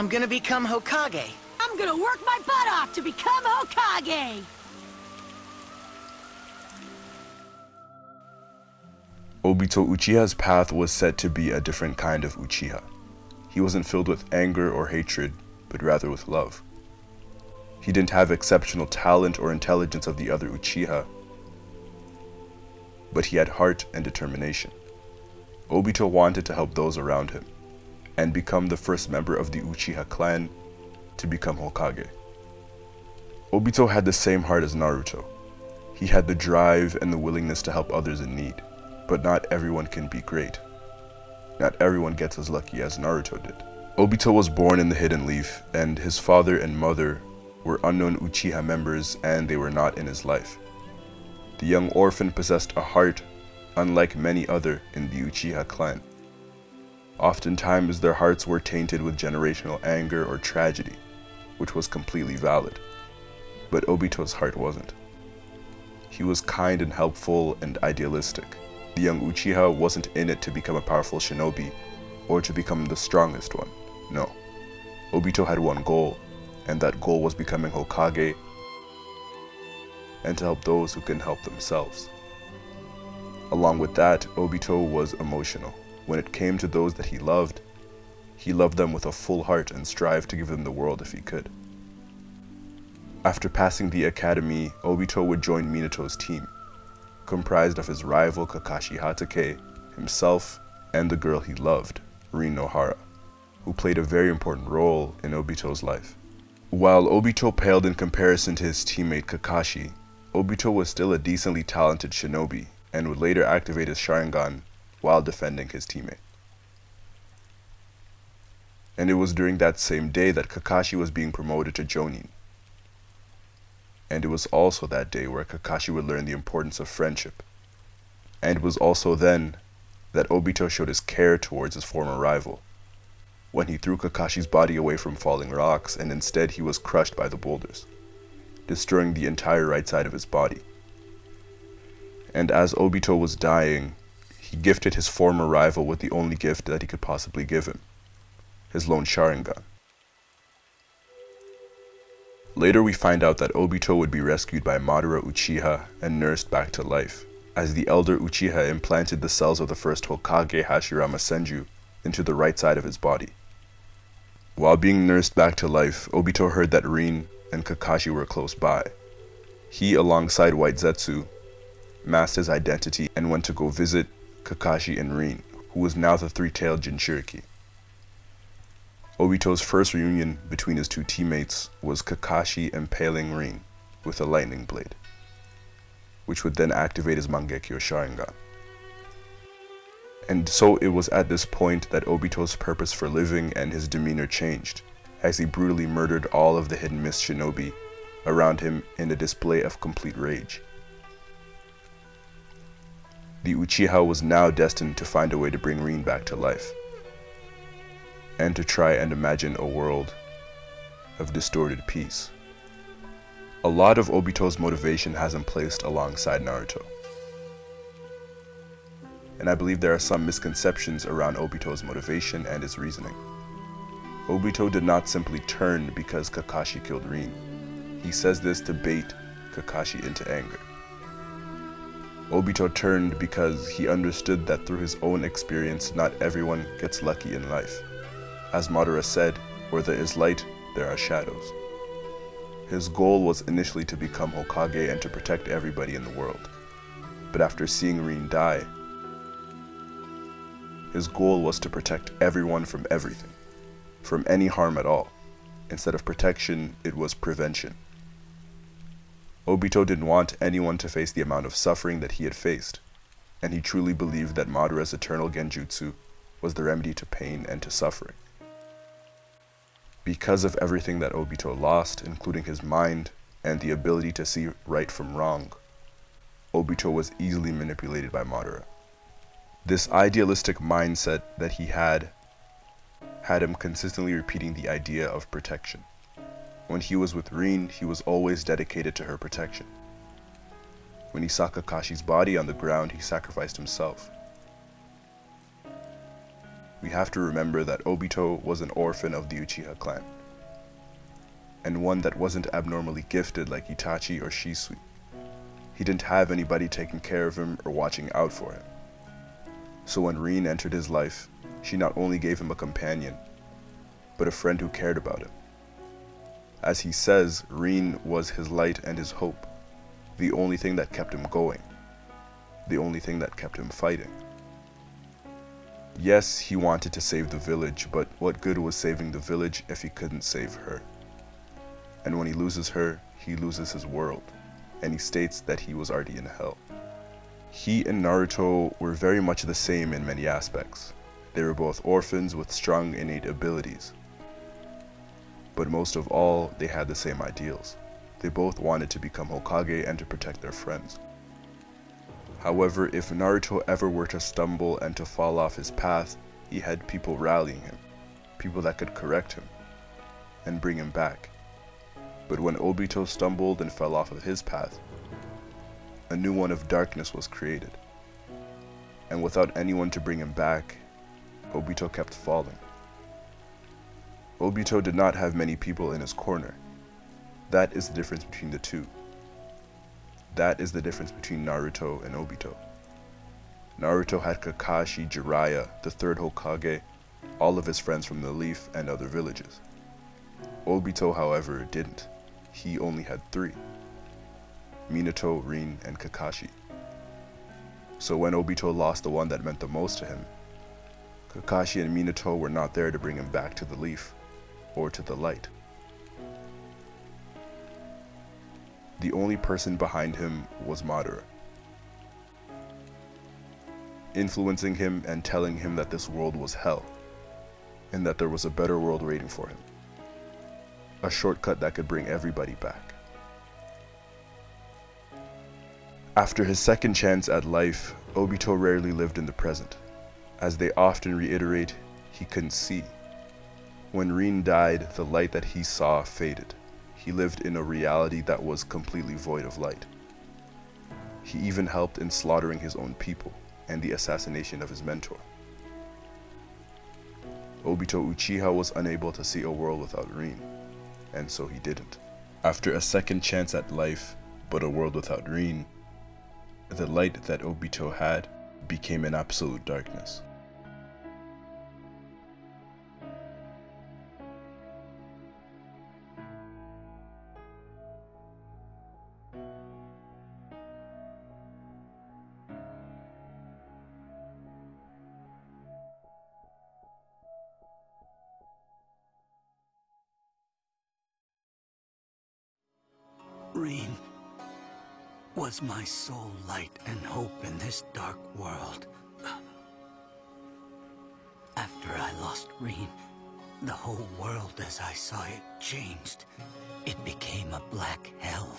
I'm gonna become Hokage. I'm gonna work my butt off to become Hokage! Obito Uchiha's path was said to be a different kind of Uchiha. He wasn't filled with anger or hatred, but rather with love. He didn't have exceptional talent or intelligence of the other Uchiha, but he had heart and determination. Obito wanted to help those around him, and become the first member of the Uchiha clan to become Hokage. Obito had the same heart as Naruto. He had the drive and the willingness to help others in need, but not everyone can be great. Not everyone gets as lucky as Naruto did. Obito was born in the Hidden Leaf, and his father and mother were unknown Uchiha members and they were not in his life. The young orphan possessed a heart unlike many other in the Uchiha clan. Oftentimes their hearts were tainted with generational anger or tragedy, which was completely valid. But Obito's heart wasn't. He was kind and helpful and idealistic. The young Uchiha wasn't in it to become a powerful shinobi or to become the strongest one. No. Obito had one goal, and that goal was becoming Hokage and to help those who can help themselves. Along with that, Obito was emotional. When it came to those that he loved, he loved them with a full heart and strived to give them the world if he could. After passing the academy, Obito would join Minato's team, comprised of his rival Kakashi Hatake, himself, and the girl he loved, Rin Nohara, who played a very important role in Obito's life. While Obito paled in comparison to his teammate Kakashi, Obito was still a decently talented shinobi and would later activate his Sharingan while defending his teammate. And it was during that same day that Kakashi was being promoted to Jonin. And it was also that day where Kakashi would learn the importance of friendship. And it was also then that Obito showed his care towards his former rival, when he threw Kakashi's body away from falling rocks and instead he was crushed by the boulders, destroying the entire right side of his body. And as Obito was dying, he gifted his former rival with the only gift that he could possibly give him, his lone Sharingan. Later we find out that Obito would be rescued by Madara Uchiha and nursed back to life, as the elder Uchiha implanted the cells of the first Hokage Hashirama Senju into the right side of his body. While being nursed back to life, Obito heard that Rin and Kakashi were close by. He, alongside White Zetsu, masked his identity and went to go visit Kakashi and Rin, who was now the three-tailed Jinchuriki. Obito's first reunion between his two teammates was Kakashi impaling Rin with a lightning blade, which would then activate his Mangekyo Sharingan. And so it was at this point that Obito's purpose for living and his demeanor changed, as he brutally murdered all of the hidden mist shinobi around him in a display of complete rage. The Uchiha was now destined to find a way to bring Rin back to life and to try and imagine a world of distorted peace. A lot of Obito's motivation has him placed alongside Naruto. And I believe there are some misconceptions around Obito's motivation and his reasoning. Obito did not simply turn because Kakashi killed Rin. He says this to bait Kakashi into anger. Obito turned because he understood that through his own experience, not everyone gets lucky in life. As Madara said, where there is light, there are shadows. His goal was initially to become Hokage and to protect everybody in the world. But after seeing Rin die, his goal was to protect everyone from everything, from any harm at all. Instead of protection, it was prevention. Obito didn't want anyone to face the amount of suffering that he had faced, and he truly believed that Madara's eternal genjutsu was the remedy to pain and to suffering. Because of everything that Obito lost, including his mind and the ability to see right from wrong, Obito was easily manipulated by Madara. This idealistic mindset that he had had him consistently repeating the idea of protection. When he was with Rin, he was always dedicated to her protection. When he saw Kakashi's body on the ground, he sacrificed himself. we have to remember that Obito was an orphan of the Uchiha clan, and one that wasn't abnormally gifted like Itachi or Shisui. He didn't have anybody taking care of him or watching out for him. So when Rin entered his life, she not only gave him a companion, but a friend who cared about him. As he says, Rin was his light and his hope, the only thing that kept him going, the only thing that kept him fighting. Yes, he wanted to save the village, but what good was saving the village if he couldn't save her? And when he loses her, he loses his world, and he states that he was already in hell. He and Naruto were very much the same in many aspects. They were both orphans with strong innate abilities. But most of all, they had the same ideals. They both wanted to become Hokage and to protect their friends. However, if Naruto ever were to stumble and to fall off his path, he had people rallying him, people that could correct him and bring him back. But when Obito stumbled and fell off of his path, a new one of darkness was created. And without anyone to bring him back, Obito kept falling. Obito did not have many people in his corner. That is the difference between the two. That is the difference between Naruto and Obito. Naruto had Kakashi, Jiraiya, the third Hokage, all of his friends from the Leaf and other villages. Obito, however, didn't. He only had three. Minato, Rin, and Kakashi. So when Obito lost the one that meant the most to him, Kakashi and Minato were not there to bring him back to the leaf, or to the light. The only person behind him was Madara, influencing him and telling him that this world was hell, and that there was a better world waiting for him. A shortcut that could bring everybody back. After his second chance at life, Obito rarely lived in the present. As they often reiterate, he couldn't see. When Rin died, the light that he saw faded. He lived in a reality that was completely void of light. He even helped in slaughtering his own people and the assassination of his mentor. Obito Uchiha was unable to see a world without Rin, and so he didn't. After a second chance at life, but a world without Rin, the light that Obito had became an absolute darkness. Was my sole light and hope in this dark world. After I lost Rin, the whole world as I saw it changed. It became a black hell.